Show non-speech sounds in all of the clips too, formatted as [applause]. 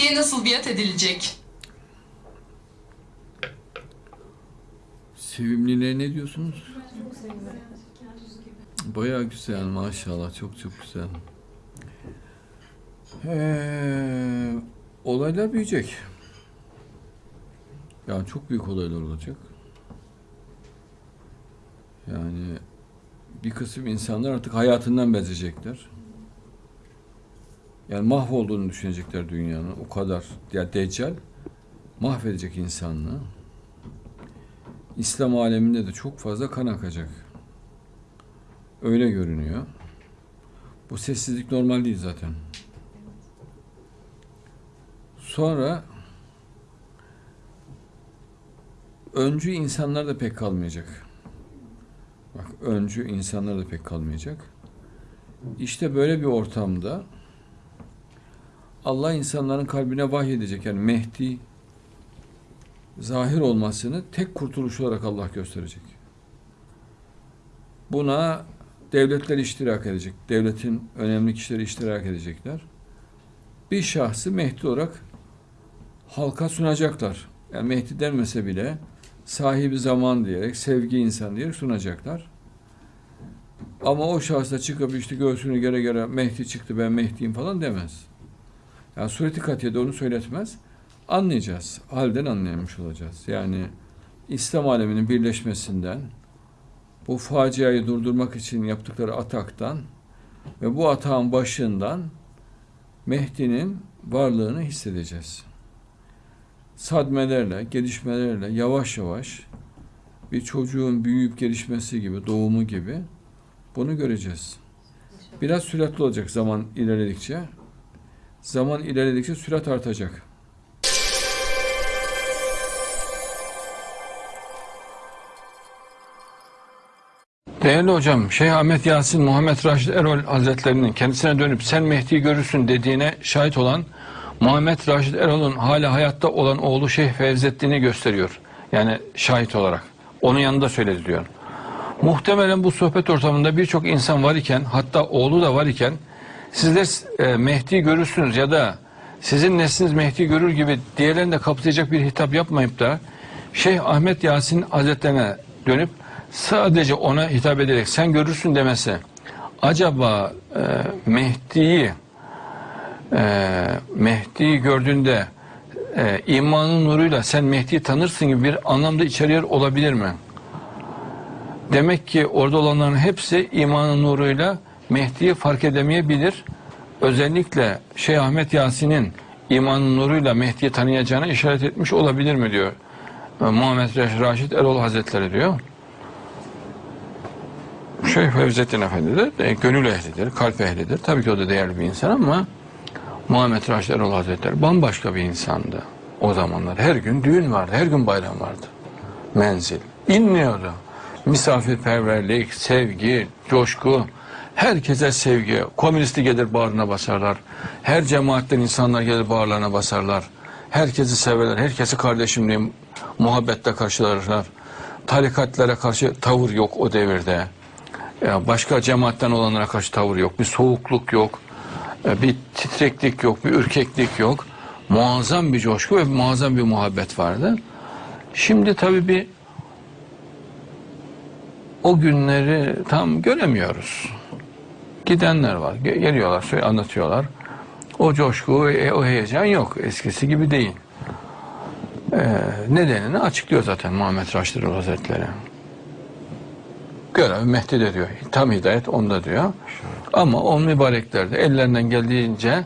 Mehdi'ye nasıl biat edilecek? Sevimliliğe ne diyorsunuz? Bayağı güzel maşallah çok çok güzel. Ee, olaylar büyüyecek. Yani çok büyük olaylar olacak. Yani bir kısım insanlar artık hayatından bezecekler. Yani mahvolduğunu düşünecekler dünyanın. O kadar. Ya Deccal mahvedecek insanlığı. İslam aleminde de çok fazla kan akacak. Öyle görünüyor. Bu sessizlik normal değil zaten. Sonra öncü insanlar da pek kalmayacak. Bak öncü insanlar da pek kalmayacak. İşte böyle bir ortamda Allah insanların kalbine vahyedecek. Yani Mehdi zahir olmasını tek kurtuluş olarak Allah gösterecek. Buna devletler iştirak edecek. Devletin önemli kişileri iştirak edecekler. Bir şahsı Mehdi olarak halka sunacaklar. Yani Mehdi denmese bile sahibi zaman diyerek, sevgi insan diyerek sunacaklar. Ama o şahıs da çıkıp işte göğsünü göre göre Mehdi çıktı ben Mehdi'yim falan demez. Yani sureti katiyede onu söyletmez. Anlayacağız. Halden anlayamış olacağız. Yani İslam aleminin birleşmesinden, bu faciayı durdurmak için yaptıkları ataktan ve bu atağın başından Mehdi'nin varlığını hissedeceğiz. Sadmelerle, gelişmelerle yavaş yavaş bir çocuğun büyüyüp gelişmesi gibi, doğumu gibi bunu göreceğiz. Biraz süratli olacak zaman ilerledikçe. Zaman ilerledikçe sürat artacak. Değerli hocam, Şeyh Ahmet Yasin Muhammed Raşid Erol Hazretlerinin kendisine dönüp sen Mehdi'yi görürsün dediğine şahit olan Muhammed Raşid Erol'un hala hayatta olan oğlu Şeyh Fevzettin'i gösteriyor. Yani şahit olarak. Onun yanında söyledi diyor. Muhtemelen bu sohbet ortamında birçok insan var iken hatta oğlu da var iken sizler e, Mehdi'yi görürsünüz ya da sizin nesliniz Mehdi'yi görür gibi diğerlerini de kapsayacak bir hitap yapmayıp da Şeyh Ahmet Yasin Hazretlerine dönüp sadece ona hitap ederek sen görürsün demesi acaba e, Mehdi'yi e, Mehdi'yi gördüğünde e, imanın nuruyla sen Mehdi'yi tanırsın gibi bir anlamda içeriyor olabilir mi? Demek ki orada olanların hepsi imanın nuruyla Mehdi'yi fark edemeyebilir. Özellikle Şeyh Ahmet Yasin'in imanın nuruyla Mehdi'yi tanıyacağına işaret etmiş olabilir mi diyor. E, Muhammed Raşid Erol Hazretleri diyor. Şeyh Fevzettin Efendi de e, gönül ehlidir, kalp ehlidir. Tabii ki o da değerli bir insan ama Muhammed Raşid Erol Hazretleri bambaşka bir insandı o zamanlar. Her gün düğün vardı, her gün bayram vardı. Menzil. İnmiyordu. Misafirperverlik, sevgi, coşku, herkese sevgi. Komünisti gelir bağrına basarlar. Her cemaatten insanlar gelir bağırlarına basarlar. Herkesi severler, herkesi kardeşim diye muhabbetle karşılarlar. Tarikatlara karşı tavır yok o devirde. Başka cemaatten olanlara karşı tavır yok. Bir soğukluk yok. e, Bir titreklik yok. Bir ürkeklik yok. Muazzam bir coşku ve muazzam bir muhabbet vardı. Şimdi tabii bir o günleri tam göremiyoruz. Gidenler var. Ge- Geliyorlar, söyle- anlatıyorlar. O coşku, e, o heyecan yok. Eskisi gibi değil. Ee, nedenini açıklıyor zaten Muhammed Raşid Hazretleri. Görev Mehdi'de diyor. Tam hidayet onda diyor. Ama o mübarekler de ellerinden geldiğince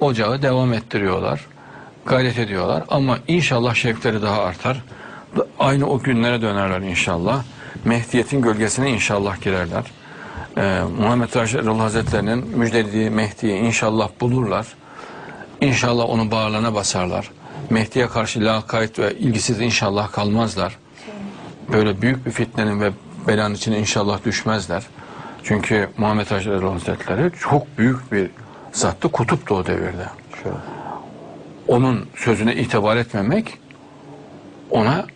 ocağı devam ettiriyorlar. Gayret ediyorlar. Ama inşallah şevkleri daha artar. Aynı o günlere dönerler inşallah. Mehdiyetin gölgesine inşallah girerler. Ee, Muhammed Raşid Erol Hazretleri'nin müjdelediği Mehdi'yi inşallah bulurlar. İnşallah onu bağırlarına basarlar. Mehdi'ye karşı lakayt ve ilgisiz inşallah kalmazlar. Böyle büyük bir fitnenin ve belanın içine inşallah düşmezler. Çünkü Muhammed Raşid Erol Hazretleri çok büyük bir zattı, kutuptu o devirde. Onun sözüne itibar etmemek ona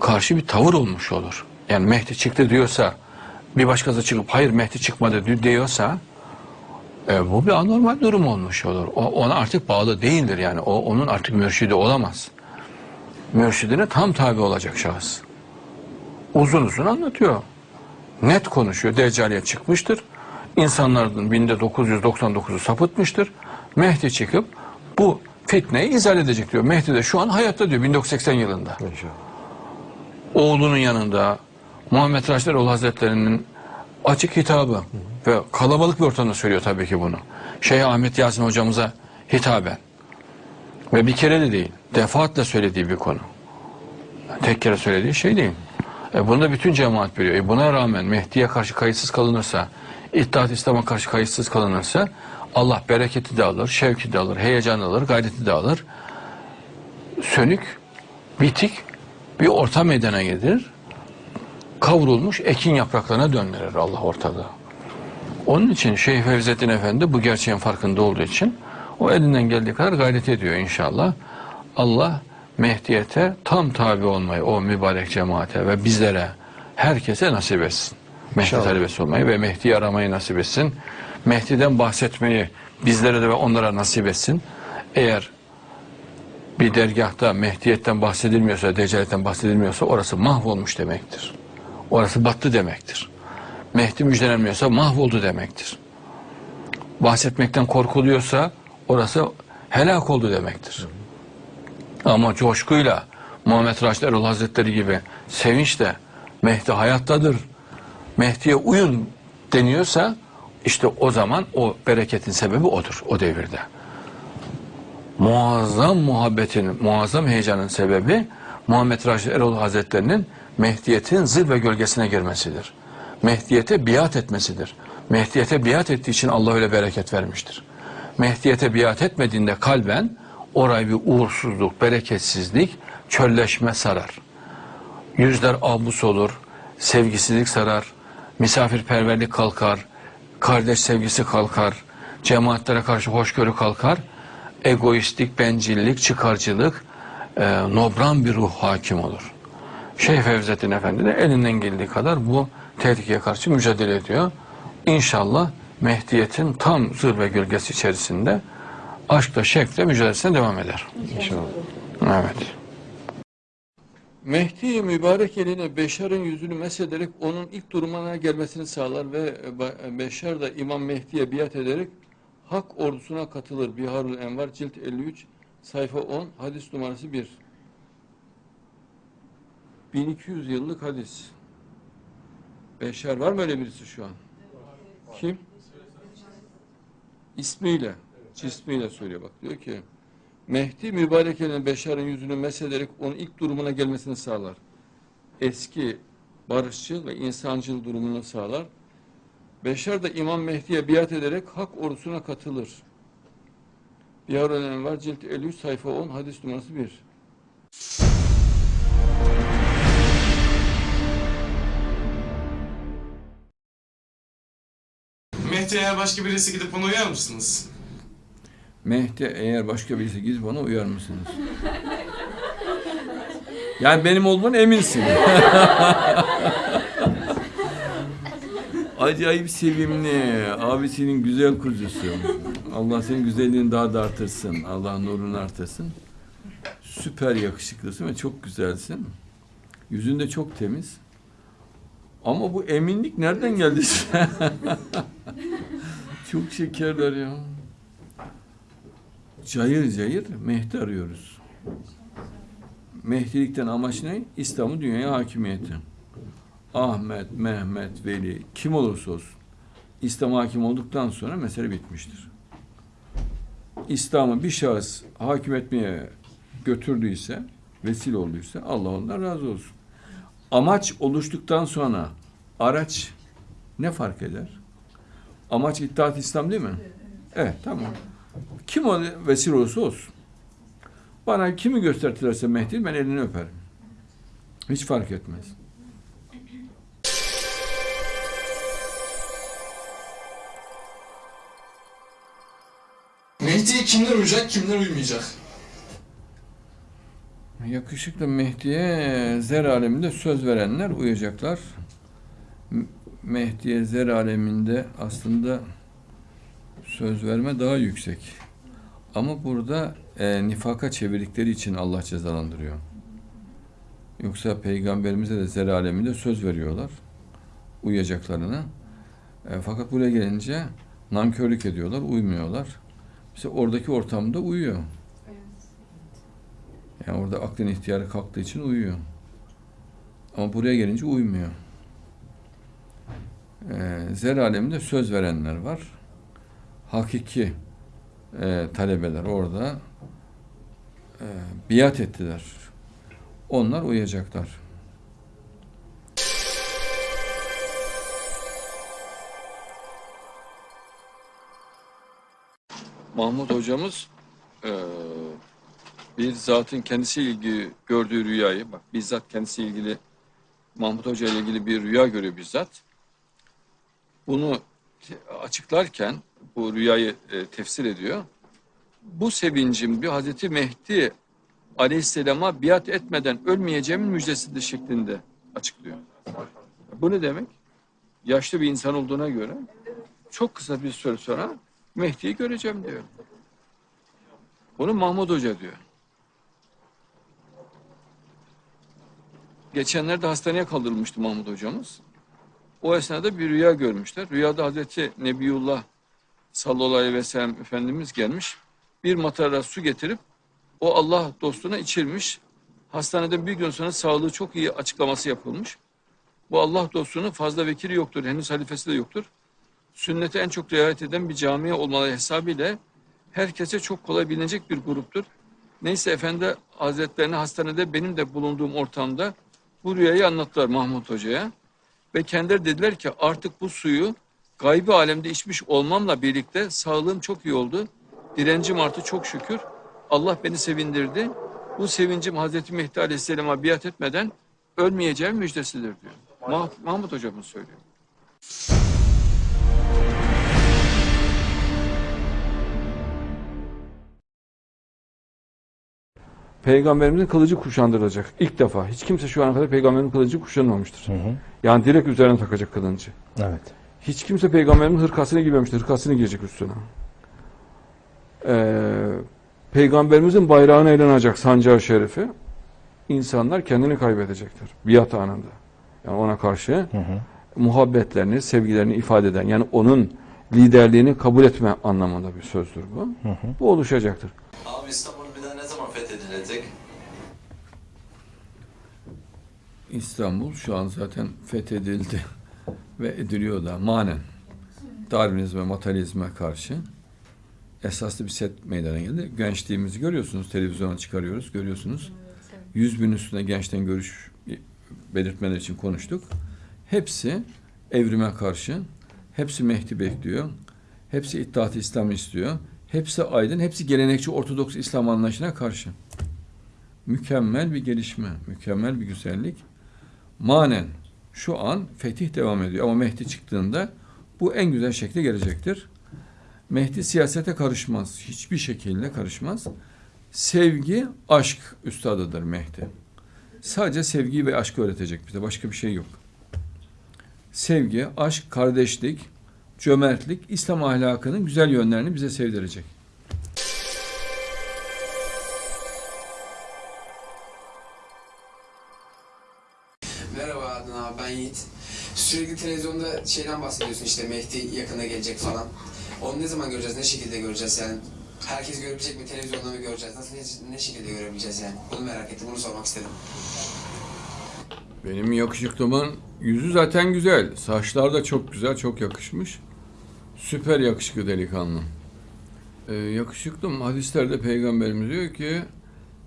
karşı bir tavır olmuş olur. Yani Mehdi çıktı diyorsa bir başkası çıkıp hayır Mehdi çıkmadı di- diyorsa E, bu bir anormal durum olmuş olur. O, ona artık bağlı değildir yani. O onun artık mürşidi olamaz. Mürşidine tam tabi olacak şahıs. Uzun uzun anlatıyor. Net konuşuyor. Deccaliye çıkmıştır. İnsanların binde 999'u sapıtmıştır. Mehdi çıkıp bu fitneyi izah edecek diyor. Mehdi de şu an hayatta diyor 1980 yılında. İnşallah. Oğlunun yanında Muhammed Raşid Erol Hazretleri'nin açık hitabı ve kalabalık bir ortamda söylüyor tabii ki bunu. Şeyh Ahmet Yasin hocamıza hitaben ve bir kere de değil defaatle söylediği bir konu. Tek kere söylediği şey değil. E bunu da bütün cemaat biliyor. E buna rağmen Mehdi'ye karşı kayıtsız kalınırsa, İttihat İslam'a karşı kayıtsız kalınırsa Allah bereketi de alır, şevki de alır, heyecanı alır, gayreti de alır. Sönük, bitik bir orta meydana gelir. Kavrulmuş ekin yapraklarına döndürür Allah ortalığı. Onun için Şeyh Fevzettin Efendi bu gerçeğin farkında olduğu için o elinden geldiği kadar gayret ediyor inşallah. Allah Mehdiyete tam tabi olmayı o mübarek cemaate ve bizlere herkese nasip etsin. Mehdi İnşallah. talebesi olmayı ve Mehdi'yi aramayı nasip etsin. Mehdi'den bahsetmeyi bizlere de ve onlara nasip etsin. Eğer bir dergahta Mehdiyetten bahsedilmiyorsa, Deccaletten bahsedilmiyorsa orası mahvolmuş demektir. Orası battı demektir. Mehdi müjdelenmiyorsa mahvoldu demektir. Bahsetmekten korkuluyorsa orası helak oldu demektir. Ama coşkuyla Muhammed Raşid Erol Hazretleri gibi sevinçle Mehdi hayattadır, Mehdi'ye uyun deniyorsa işte o zaman o bereketin sebebi odur o devirde. Muazzam muhabbetin, muazzam heyecanın sebebi Muhammed Raşid Erol Hazretlerinin Mehdiyet'in zirve gölgesine girmesidir. Mehdiyete biat etmesidir. Mehdiyete biat ettiği için Allah öyle bereket vermiştir. Mehdiyete biat etmediğinde kalben orayı bir uğursuzluk, bereketsizlik, çölleşme sarar. Yüzler abus olur, sevgisizlik sarar, misafirperverlik kalkar, kardeş sevgisi kalkar, cemaatlere karşı hoşgörü kalkar, egoistlik, bencillik, çıkarcılık, e, nobran bir ruh hakim olur. Şeyh Fevzettin Efendi de elinden geldiği kadar bu tehlikeye karşı mücadele ediyor. İnşallah Mehdiyet'in tam zirve gölgesi içerisinde aşkla, şevkle mücadelesine devam eder. İnşallah. Evet. Mehdi mübarek eline Beşar'ın yüzünü mesederek onun ilk durumuna gelmesini sağlar ve Be- Beşar da İmam Mehdi'ye biat ederek Hak ordusuna katılır. Biharul Envar cilt 53 sayfa 10 hadis numarası 1. 1200 yıllık hadis. Beşar var mı öyle birisi şu an? Kim? İsmiyle, cismiyle söylüyor bak. Diyor ki Mehdi mübarek elinin Beşar'ın yüzünü mesederek onun ilk durumuna gelmesini sağlar. Eski barışçıl ve insancıl durumunu sağlar. Beşar da İmam Mehdi'ye biat ederek hak ordusuna katılır. Biharul Envar cilt 53 sayfa 10 hadis numarası 1. Mehdi eğer başka birisi gidip buna uyar mısınız? Mehdi eğer başka birisi giz bana uyar mısınız? [laughs] Yani benim olduğumdan eminsin. [laughs] Acayip sevimli. Abisinin güzel kuzusu. Allah senin güzelliğini daha da artırsın. Allah nurunu artırsın. Süper yakışıklısın ve çok güzelsin. Yüzün de çok temiz. Ama bu eminlik nereden geldi [laughs] çok şekerler ya. Cayır cayır Mehdi arıyoruz. Mehdilikten amaç ne? İslam'ı dünyaya hakimiyeti. Ahmet, Mehmet, Veli kim olursa olsun İslam hakim olduktan sonra mesele bitmiştir. İslam'ı bir şahıs hakim etmeye götürdüyse, vesile olduysa Allah ondan razı olsun. Amaç oluştuktan sonra araç ne fark eder? Amaç İttihat İslam değil mi? Evet, tamam. Kim o vesile olursa olsun. Bana kimi göstertilerse Mehdi ben elini öperim. Hiç fark etmez. Mehdi'ye kimler uyacak, kimler uymayacak? Yakışıklı Mehdi'ye zer aleminde söz verenler uyacaklar. Mehdi'ye zer aleminde aslında Söz verme daha yüksek. Ama burada e, nifaka çevirdikleri için Allah cezalandırıyor. Yoksa peygamberimize de zer aleminde söz veriyorlar. Uyuyacaklarına. E, fakat buraya gelince nankörlük ediyorlar, uymuyorlar. Mesela oradaki ortamda uyuyor. Yani orada aklın ihtiyarı kalktığı için uyuyor. Ama buraya gelince uymuyor. Ee, zer aleminde söz verenler var. Hakiki e, talebeler orada e, biat ettiler. Onlar uyacaklar. Mahmut hocamız e, bir zatın kendisiyle ilgili gördüğü rüyayı, bak bizzat kendisiyle ilgili Mahmut Hoca ile ilgili bir rüya görüyor bizzat. Bunu açıklarken bu rüyayı e, tefsir ediyor. Bu sevincim diyor Hazreti Mehdi Aleyhisselam'a biat etmeden ölmeyeceğimin müjdesidir şeklinde açıklıyor. Bu ne demek? Yaşlı bir insan olduğuna göre çok kısa bir süre sonra Mehdi'yi göreceğim diyor. Bunu Mahmut Hoca diyor. Geçenlerde hastaneye kaldırılmıştı Mahmut hocamız. O esnada bir rüya görmüşler. Rüyada Hazreti Nebiyullah sallallahu aleyhi ve sellem Efendimiz gelmiş. Bir matara su getirip o Allah dostuna içirmiş. Hastaneden bir gün sonra sağlığı çok iyi açıklaması yapılmış. Bu Allah dostunun fazla vekili yoktur. Henüz halifesi de yoktur. Sünnete en çok riayet eden bir camiye olmaları hesabıyla herkese çok kolay bilinecek bir gruptur. Neyse Efendi Hazretlerine hastanede benim de bulunduğum ortamda bu rüyayı anlattılar Mahmut Hoca'ya. Ve kendileri dediler ki artık bu suyu gaybi alemde içmiş olmamla birlikte sağlığım çok iyi oldu. Direncim arttı çok şükür. Allah beni sevindirdi. Bu sevincim Hazreti Mehdi Aleyhisselam'a biat etmeden ölmeyeceğim müjdesidir diyor. Mah- Mahmut hocamız söylüyor. Peygamberimizin kılıcı kuşandırılacak. İlk defa. Hiç kimse şu ana kadar peygamberin kılıcı kuşanmamıştır. Yani direkt üzerine takacak kılıncı. Evet. Hiç kimse peygamberin hırkasını giymemiştir. Hırkasını giyecek üstüne. Ee, peygamberimizin bayrağını eline alacak sancağı şerifi. İnsanlar kendini kaybedecektir. Biat anında. Yani ona karşı Hı hı. muhabbetlerini, sevgilerini ifade eden yani onun liderliğini kabul etme anlamında bir sözdür bu. Hı hı. Bu oluşacaktır. Abi İstanbul bir daha ne zaman fethedilecek? İstanbul şu an zaten fethedildi [laughs] ve ediliyor da manen. Darwinizme, materyalizme karşı esaslı bir set meydana geldi. Gençliğimizi görüyorsunuz, televizyona çıkarıyoruz, görüyorsunuz. Yüz bin üstünde gençten görüş belirtmeler için konuştuk. Hepsi evrime karşı, hepsi Mehdi bekliyor, hepsi İttihat-ı İslam istiyor, hepsi aydın, hepsi gelenekçi Ortodoks İslam anlayışına karşı. Mükemmel bir gelişme, mükemmel bir güzellik. Manen şu an fetih devam ediyor ama Mehdi çıktığında bu en güzel şekilde gelecektir. Mehdi siyasete karışmaz. Hiçbir şekilde karışmaz. Sevgi, aşk üstadıdır Mehdi. Sadece sevgi ve aşkı öğretecek bize. Başka bir şey yok. Sevgi, aşk, kardeşlik, cömertlik, İslam ahlakının güzel yönlerini bize sevdirecek. Sürekli televizyonda şeyden bahsediyorsun işte Mehdi yakına gelecek falan. Onu ne zaman göreceğiz, ne şekilde göreceğiz yani? Herkes görebilecek mi, televizyonda mı göreceğiz, nasıl, ne, ne şekilde görebileceğiz yani? Bunu merak ettim, bunu sormak istedim. Benim yakışıklımın yüzü zaten güzel. Saçlar da çok güzel, çok yakışmış. Süper yakışıklı delikanlı. Ee, yakışıklım hadislerde peygamberimiz diyor ki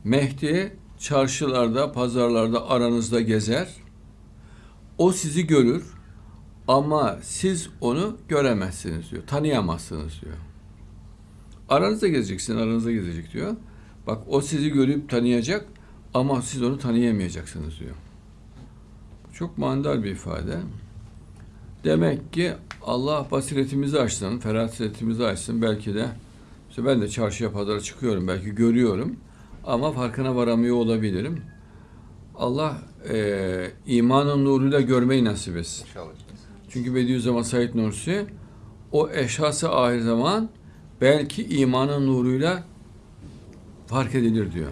Mehdi çarşılarda, pazarlarda aranızda gezer. O sizi görür ama siz onu göremezsiniz diyor. Tanıyamazsınız diyor. Aranızda gezeceksin, aranızda gezecek diyor. Bak o sizi görüp tanıyacak ama siz onu tanıyamayacaksınız diyor. Çok manidar bir ifade. Demek ki Allah basiretimizi açsın, ferasetimizi açsın. Belki de işte ben de çarşıya pazara çıkıyorum, belki görüyorum ama farkına varamıyor olabilirim. Allah eee imanın nuruyla görmeyi nasip etsin. Çünkü Bediüzzaman Said Nursi o eşhası ahir zaman belki imanın nuruyla fark edilir diyor.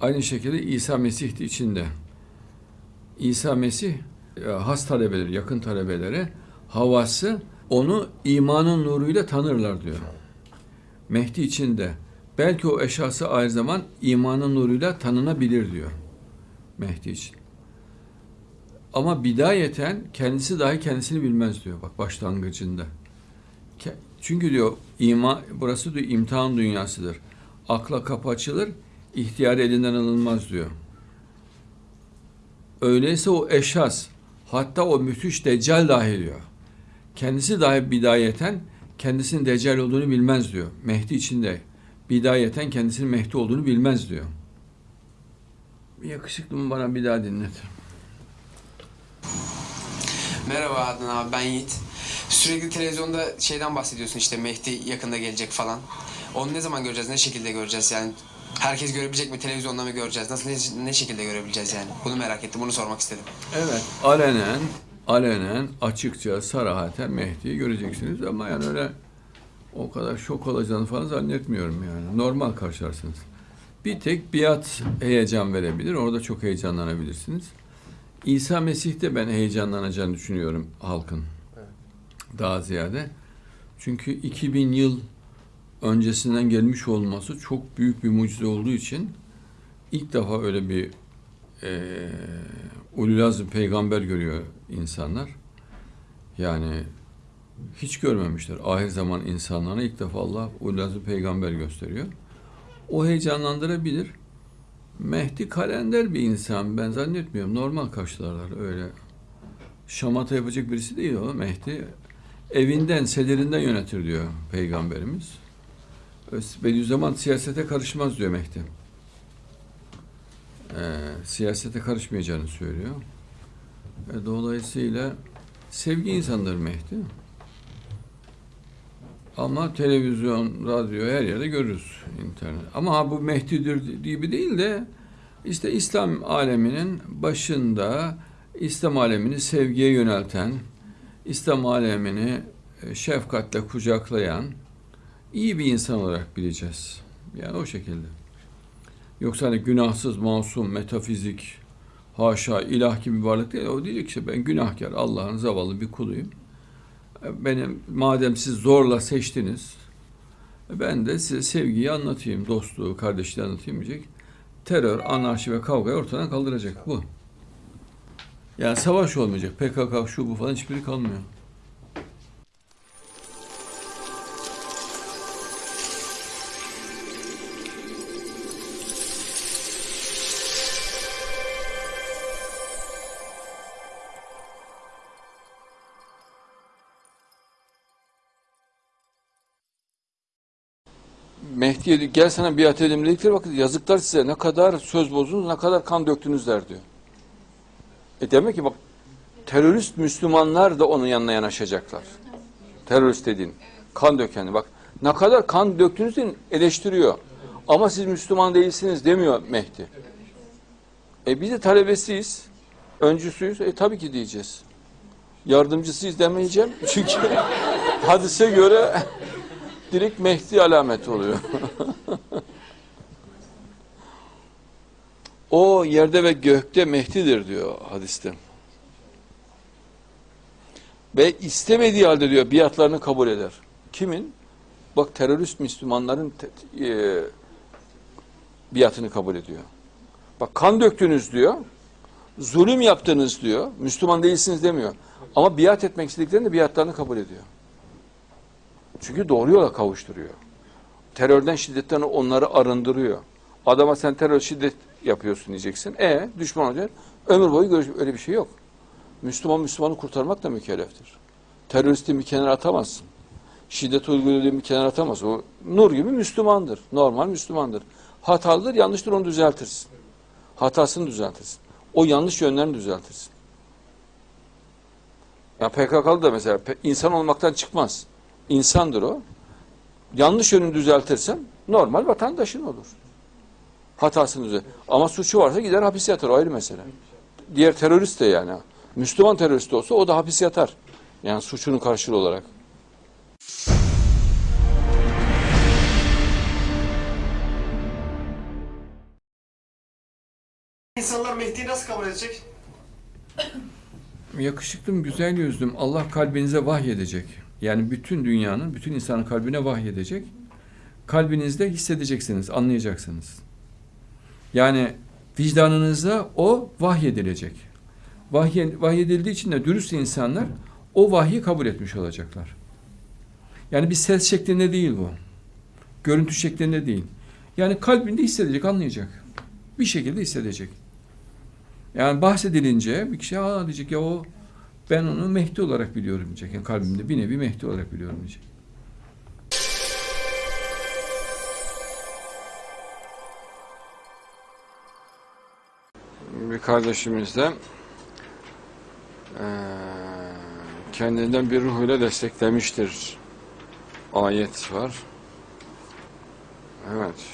Aynı şekilde İsa Mesih de içinde. İsa Mesih e, has talebeleri, yakın talebeleri havası onu imanın nuruyla tanırlar diyor. Mehdi içinde. Belki o eşhası aynı zaman imanın nuruyla tanınabilir diyor. Mehdi için. Ama bidayeten kendisi dahi kendisini bilmez diyor bak başlangıcında. Çünkü diyor ima, burası diyor imtihan dünyasıdır. Akla kapı açılır, ihtiyar elinden alınmaz diyor. Öyleyse o eşhas, hatta o müthiş deccal dahi diyor. Kendisi dahi bidayeten kendisinin deccal olduğunu bilmez diyor. Mehdi içinde bidayeten kendisinin Mehdi olduğunu bilmez diyor. Yakışıklı mı bana bir daha dinlet. Merhaba Adnan abi ben Yiğit. Sürekli televizyonda şeyden bahsediyorsun işte Mehdi yakında gelecek falan. Onu ne zaman göreceğiz, ne şekilde göreceğiz yani? Herkes görebilecek mi, televizyonda mı göreceğiz? Nasıl, ne, ne şekilde görebileceğiz yani? Bunu merak ettim, bunu sormak istedim. Evet, alenen, alenen, açıkça, sarahaten Mehdi'yi göreceksiniz ama yani öyle o kadar şok olacağını falan zannetmiyorum yani. Normal karşılarsınız. Bir tek biat heyecan verebilir. Orada çok heyecanlanabilirsiniz. İsa Mesih'te ben heyecanlanacağını düşünüyorum halkın. Daha ziyade. Çünkü 2000 yıl öncesinden gelmiş olması çok büyük bir mucize olduğu için ilk defa öyle bir eee ululazm peygamber görüyor insanlar. Yani hiç görmemişler. Ahir zaman insanlarına ilk defa Allah ululazm peygamber gösteriyor. O heyecanlandırabilir. Mehdi kalender bir insan. Ben zannetmiyorum. Normal karşılarlar öyle. Şamata yapacak birisi değil o Mehdi. Evinden, sederinden yönetir diyor peygamberimiz. Bediüzzaman siyasete karışmaz diyor Mehdi e, siyasete karışmayacağını söylüyor. E, dolayısıyla sevgi insandır Mehdi. Ama televizyon, radyo her yerde görürüz internet. Ama ha, bu Mehdi'dir gibi değil de işte İslam aleminin başında İslam alemini sevgiye yönelten, İslam alemini e, şefkatle kucaklayan iyi bir insan olarak bileceğiz. Yani o şekilde. Yoksa hani günahsız, masum, metafizik, haşa, ilah gibi bir varlık değil. O diyecek ki ben günahkar, Allah'ın zavallı bir kuluyum. Benim madem siz zorla seçtiniz, ben de size sevgiyi anlatayım, dostluğu, kardeşliği anlatayım diyecek. Terör, anarşi ve kavgayı ortadan kaldıracak bu. Yani savaş olmayacak. PKK, şu bu falan hiçbiri kalmıyor. Mehdi'ye gel sana biat edelim dedikleri vakit yazıklar size ne kadar söz bozdunuz, ne kadar kan döktünüzler diyor. E demek ki bak terörist Müslümanlar da onun yanına yanaşacaklar. Terörist dediğin. Kan dökeni bak. Ne kadar kan döktünüz diye eleştiriyor. Ama siz Müslüman değilsiniz demiyor Mehdi. E biz de talebesiyiz. Öncüsüyüz. E tabii ki diyeceğiz. Yardımcısıyız demeyeceğim. [laughs] Çünkü hadise göre direkt Mehdi alamet oluyor. [laughs] o yerde ve gökte Mehdi'dir diyor hadiste. Ve istemediği halde diyor biatlarını kabul eder. Kimin? Bak terörist Müslümanların te- e, biatını kabul ediyor. Bak kan döktünüz diyor. Zulüm yaptınız diyor. Müslüman değilsiniz demiyor. Ama biat etmek istediklerinde biatlarını kabul ediyor. Çünkü doğru yola kavuşturuyor. Terörden, şiddetten onları arındırıyor. Adama sen terör şiddet yapıyorsun diyeceksin. E düşman olacak. Ömür boyu görüş öyle bir şey yok. Müslüman Müslümanı kurtarmak da mükelleftir. Teröristi bir kenara atamazsın. Şiddet uyguladığı bir kenara atamaz. O nur gibi Müslümandır. Normal Müslümandır. Hatalıdır, yanlıştır onu düzeltirsin. Hatasını düzeltirsin. O yanlış yönlerini düzeltirsin. Ya PKK'lı da mesela insan olmaktan çıkmaz. İnsandır o. Yanlış yönünü düzeltirsen normal vatandaşın olur. Hatasını düzelt. Ama suçu varsa gider hapis yatar o ayrı mesele. Diğer terörist de yani. Müslüman terörist olsa o da hapis yatar. Yani suçunun karşılığı olarak. İnsanlar Mehdi'yi nasıl kabul edecek? Yakışıklım, güzel yüzlüm Allah kalbinize vahyedecek. Yani bütün dünyanın, bütün insanın kalbine vahyedecek. Kalbinizde hissedeceksiniz, anlayacaksınız. Yani vicdanınıza o vahyedilecek. Vahye, vahyedildiği için de dürüst insanlar o vahyi kabul etmiş olacaklar. Yani bir ses şeklinde değil bu. Görüntü şeklinde değil. Yani kalbinde hissedecek, anlayacak. Bir şekilde hissedecek. Yani bahsedilince bir kişi aa diyecek ya o ben onu Mehdi olarak biliyorum diyecek. Yani kalbimde bir nevi Mehdi olarak biliyorum diyecek. Bir kardeşimiz de kendinden bir ruh ile desteklemiştir. Ayet var. Evet.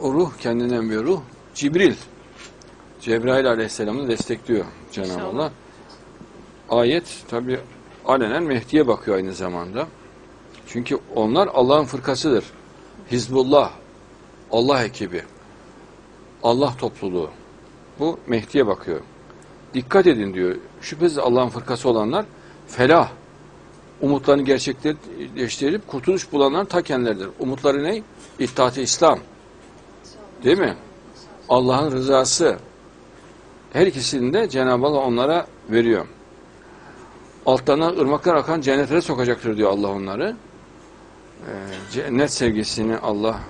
O ruh kendinden bir ruh. Cibril. Cebrail aleyhisselamı destekliyor Cenab-ı Allah. Ayet tabi alenen Mehdi'ye bakıyor aynı zamanda. Çünkü onlar Allah'ın fırkasıdır. Hizbullah, Allah ekibi, Allah topluluğu. Bu Mehdi'ye bakıyor. Dikkat edin diyor. Şüphesiz Allah'ın fırkası olanlar felah, umutlarını gerçekleştirip kurtuluş bulanlar ta kendileridir. Umutları ne? İttihat-ı İslam. Değil mi? Allah'ın rızası. Her ikisini de Cenab-ı Allah onlara veriyor. Altlarına ırmaklar akan cennetlere sokacaktır diyor Allah onları. Ee, cennet sevgisini Allah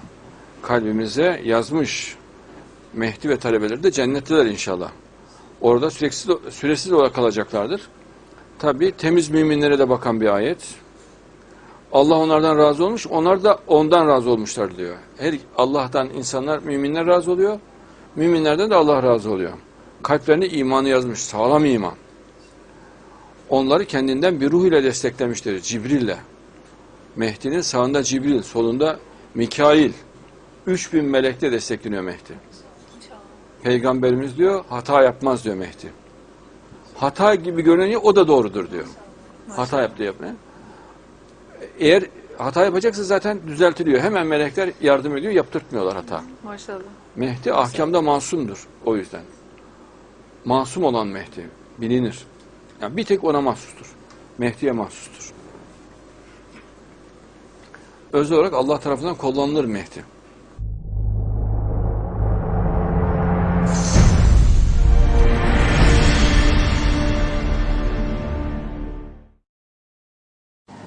kalbimize yazmış. Mehdi ve talebeleri de cennetteler inşallah. Orada süresiz, süresiz olarak kalacaklardır. Tabi temiz müminlere de bakan bir ayet. Allah onlardan razı olmuş, onlar da ondan razı olmuşlar diyor. Her Allah'tan insanlar, müminler razı oluyor. Müminlerden de Allah razı oluyor. Kalplerine imanı yazmış, sağlam iman. Onları kendinden bir ruh ile desteklemiştir, Cibril'le. Mehdi'nin sağında Cibril, solunda Mikail. 3000 melekle destekleniyor Mehdi. Peygamberimiz diyor, hata yapmaz diyor Mehdi. Hata gibi görünüyor, o da doğrudur diyor. Hata yaptı yapmaya. Eğer hata yapacaksa zaten düzeltiliyor. Hemen melekler yardım ediyor, yaptırtmıyorlar hata. Maşallah. Mehdi ahkamda masumdur o yüzden. Masum olan Mehdi bilinir. Yani bir tek ona mahsustur. Mehdi'ye mahsustur. Özel olarak Allah tarafından kullanılır Mehdi.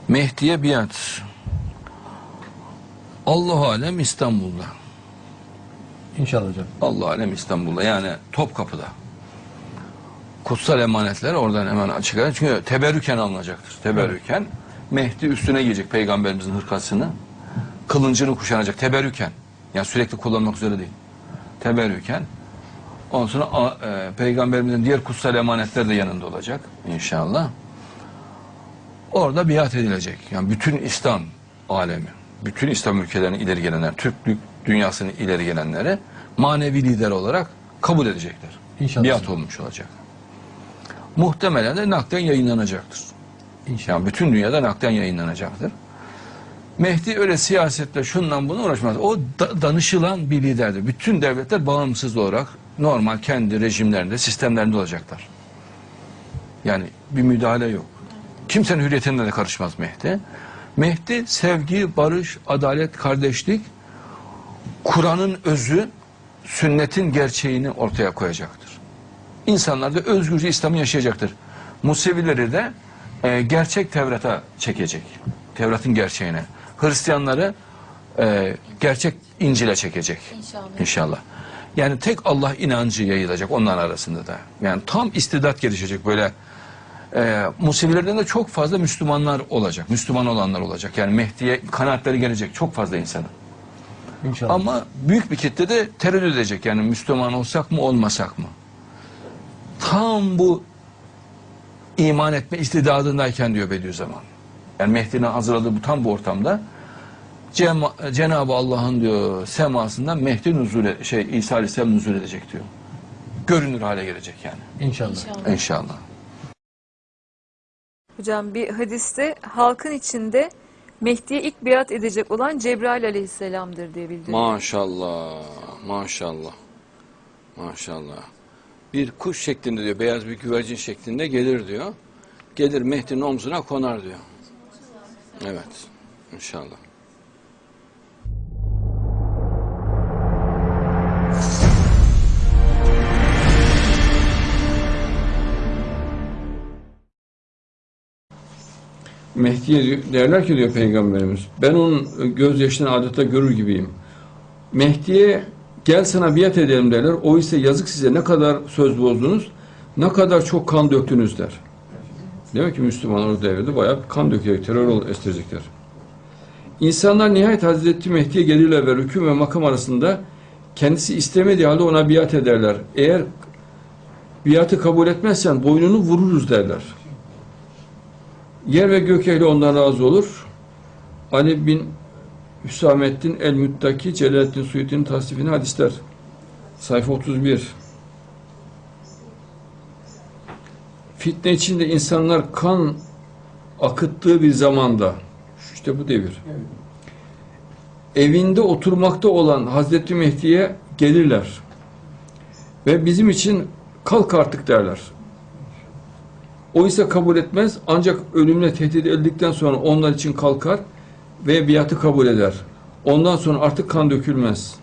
Mehdi'ye biat. Allah alem İstanbul'da. İnşallah hocam. Allah alem İstanbul'da yani Topkapı'da. Kutsal emanetler oradan hemen açık. Çünkü teberrüken alınacaktır. Teberrüken Mehdi üstüne giyecek peygamberimizin hırkasını. Kılıncını kuşanacak teberrüken. Yani sürekli kullanmak üzere değil. Teberrüken. Ondan sonra e, peygamberimizin diğer kutsal emanetler de yanında olacak inşallah. Orada biat edilecek. Yani bütün İslam alemi, bütün İslam ülkelerinin ileri gelenler, Türklük dünyasının ileri gelenleri manevi lider olarak kabul edecekler. İnşallah. Biat olmuş olacak. Muhtemelen de nakden yayınlanacaktır. Yani bütün dünyada nakden yayınlanacaktır. Mehdi öyle siyasetle şundan buna uğraşmaz. O da- danışılan bir liderdir. Bütün devletler bağımsız olarak normal kendi rejimlerinde, sistemlerinde olacaklar. Yani bir müdahale yok. Kimsenin hürriyetine de karışmaz Mehdi. Mehdi sevgi, barış, adalet, kardeşlik, Kur'an'ın özü, sünnetin gerçeğini ortaya koyacaktır. İnsanlar da özgürce İslam'ı yaşayacaktır. Musevileri de e, gerçek Tevrat'a çekecek. Tevrat'ın gerçeğine. Hristiyanları e, gerçek İncil'e çekecek. İnşallah. İnşallah. Yani tek Allah inancı yayılacak onların arasında da. Yani tam istidat gelişecek böyle. E, Musevilerden de çok fazla Müslümanlar olacak. Müslüman olanlar olacak. Yani Mehdi'ye kanaatleri gelecek çok fazla insanın. İnşallah. Ama büyük bir kitle de tereddüt edecek. Yani Müslüman olsak mı olmasak mı? Tam bu iman etme istidadındayken diyor Bediüzzaman. Yani Mehdi'nin hazırladığı bu tam bu ortamda Cenab-ı Allah'ın diyor semasından Mehdi nuzul e- şey İsa Aleyhisselam nuzul edecek diyor. görünür hale gelecek yani. İnşallah. İnşallah. Hocam bir hadiste halkın içinde Mehdi'ye ilk biat edecek olan Cebrail aleyhisselamdır diye bildiriyor. Maşallah, maşallah, maşallah. Bir kuş şeklinde diyor, beyaz bir güvercin şeklinde gelir diyor. Gelir Mehdi'nin omzuna konar diyor. Evet, inşallah. Mehdi'ye derler ki diyor Peygamberimiz, ben onun gözyaşını adeta görür gibiyim. Mehdi'ye gel sana biat edelim derler. O ise yazık size ne kadar söz bozdunuz, ne kadar çok kan döktünüz der. Demek ki Müslümanlar o devirde bayağı kan dökerek terör estirecekler. İnsanlar nihayet Hazreti Mehdi'ye gelirler ve rükû ve makam arasında kendisi istemediği halde ona biat ederler. Eğer biatı kabul etmezsen boynunu vururuz derler. Yer ve gök ehli ondan razı olur. Ali bin Hüsamettin el-Müttaki Celaleddin Suyuti'nin tasdifini hadisler. Sayfa 31. Fitne içinde insanlar kan akıttığı bir zamanda, işte bu devir. Evinde oturmakta olan Hazreti Mehdi'ye gelirler. Ve bizim için kalk artık derler. O ise kabul etmez ancak ölümle tehdit edildikten sonra onlar için kalkar ve biatı kabul eder. Ondan sonra artık kan dökülmez.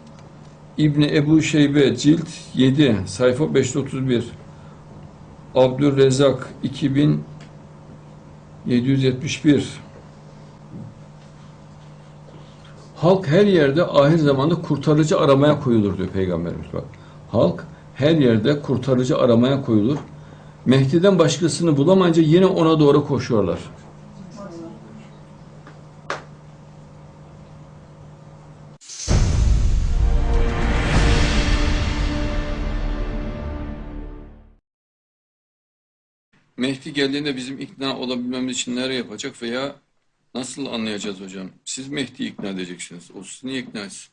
İbni Ebu Şeybe cilt 7 sayfa 531 Abdülrezzak 2771 Halk her yerde ahir zamanda kurtarıcı aramaya koyulur diyor Peygamberimiz bak. Halk her yerde kurtarıcı aramaya koyulur. Mehdi'den başkasını bulamayınca yine ona doğru koşuyorlar. Mehdi geldiğinde bizim ikna olabilmemiz için nereye yapacak veya nasıl anlayacağız hocam? Siz Mehdi'yi ikna edeceksiniz. O sizi niye ikna etsin?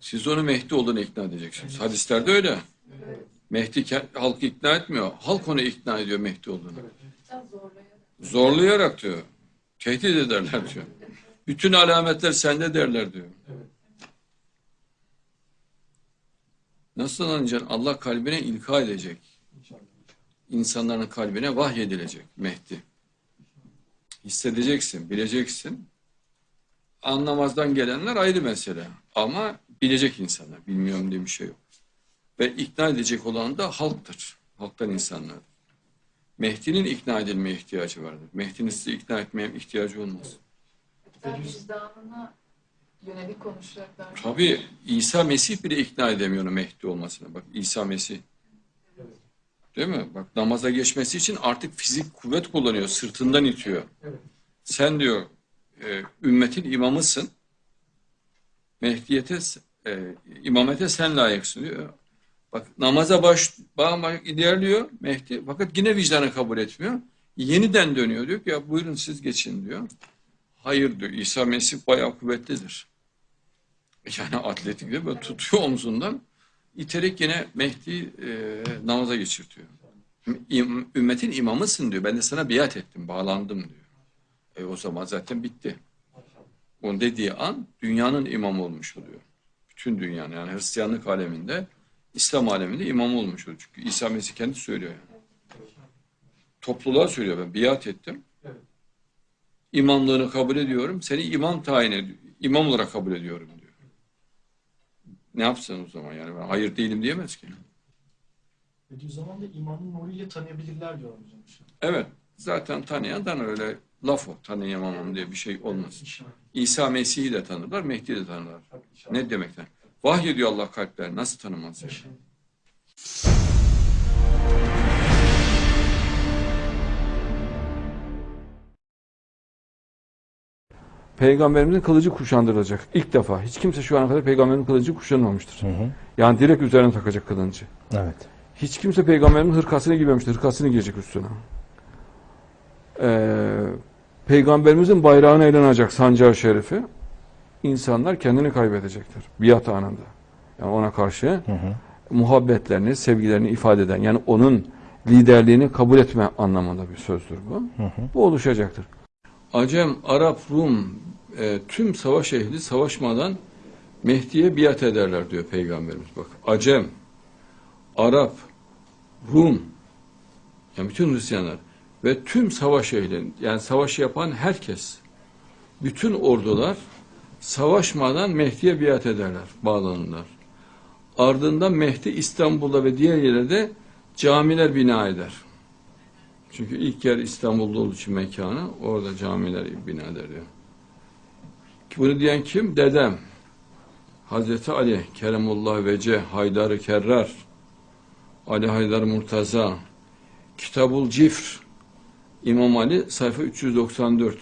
Siz onu Mehdi olduğunu ikna edeceksiniz. Hadislerde öyle. Mehdi halkı ikna etmiyor. Halk onu ikna ediyor Mehdi olduğunu. Zorlayarak diyor. Tehdit ederler diyor. Bütün alametler sende derler diyor. Nasıl anlayacaksın? Allah kalbine ilka edecek. İnsanların kalbine vahyedilecek Mehdi. Hissedeceksin, bileceksin. Anlamazdan gelenler ayrı mesele. Ama bilecek insanlar. Bilmiyorum diye bir şey yok. Ve ikna edecek olan da halktır. Halktan insanlar. Mehdi'nin ikna edilmeye ihtiyacı vardır. Mehdi'nin sizi ikna etmeye ihtiyacı olmaz. Hatta vicdanına yönelik konuşacaklar. Tabii İsa Mesih bile ikna edemiyor Mehdi olmasına. Bak İsa Mesih. Değil mi? Bak namaza geçmesi için artık fizik kuvvet kullanıyor. Sırtından itiyor. Sen diyor e, ümmetin imamısın. Mehdiyete, e, imamete sen layıksın diyor. Bak namaza baş, bak ilerliyor Mehdi. Fakat yine vicdanı kabul etmiyor. Yeniden dönüyor diyor ki ya buyurun siz geçin diyor. Hayır diyor. İsa Mesih bayağı kuvvetlidir. Yani atletik de böyle tutuyor omzundan. İterek yine Mehdi e, namaza geçirtiyor. İm- Ümmetin imamısın diyor. Ben de sana biat ettim, bağlandım diyor. E o zaman zaten bitti. Onun dediği an dünyanın imamı olmuş oluyor. Bütün dünyanın yani Hristiyanlık aleminde, İslam aleminde imam olmuş oluyor. Çünkü İsa Mesih kendi söylüyor yani. Topluluğa söylüyor ben biat ettim. İmamlığını kabul ediyorum. Seni imam tayin ediyorum. İmam olarak kabul ediyorum diyor. Ne yapsın o zaman yani ben hayır değilim diyemez ki. Dediği zaman da imanın nuruyla tanıyabilirler diyor hocam. Evet zaten tanıyandan öyle laf o tanıyamamam diye bir şey olmaz. İsa Mesih'i de tanırlar, Mehdi'yi de tanırlar. Ne demekten? Vahyediyor Allah kalpler. Nasıl tanımaz? ya? Peygamberimizin kılıcı kuşandırılacak. İlk defa. Hiç kimse şu ana kadar peygamberin kılıcı kuşanmamıştır. Yani direkt üzerine takacak kılıncı. Evet. Hiç kimse peygamberin hırkasını giymemiştir. Hırkasını giyecek üstüne. Ee, peygamberimizin bayrağına eğlenecek sancağı şerifi. İnsanlar kendini kaybedecektir. Biat anında. Yani ona karşı muhabbetlerini, sevgilerini ifade eden yani onun liderliğini kabul etme anlamında bir sözdür bu. Bu oluşacaktır. Acem, Arap, Rum e, tüm savaş ehli savaşmadan Mehdi'ye biat ederler diyor Peygamberimiz. Bak Acem, Arap, Rum yani bütün Hristiyanlar ve tüm savaş ehli yani savaşı yapan herkes bütün ordular savaşmadan Mehdi'ye biat ederler, bağlanırlar. Ardından Mehdi İstanbul'da ve diğer yerlerde camiler bina eder. Çünkü ilk yer İstanbul'da olduğu için mekanı, orada camiler bina eder diyor. Bunu diyen kim? Dedem. Hazreti Ali, Keremullah Vece, Haydar-ı Kerrar, Ali Haydar Murtaza, Kitabul Cifr, İmam Ali sayfa 394.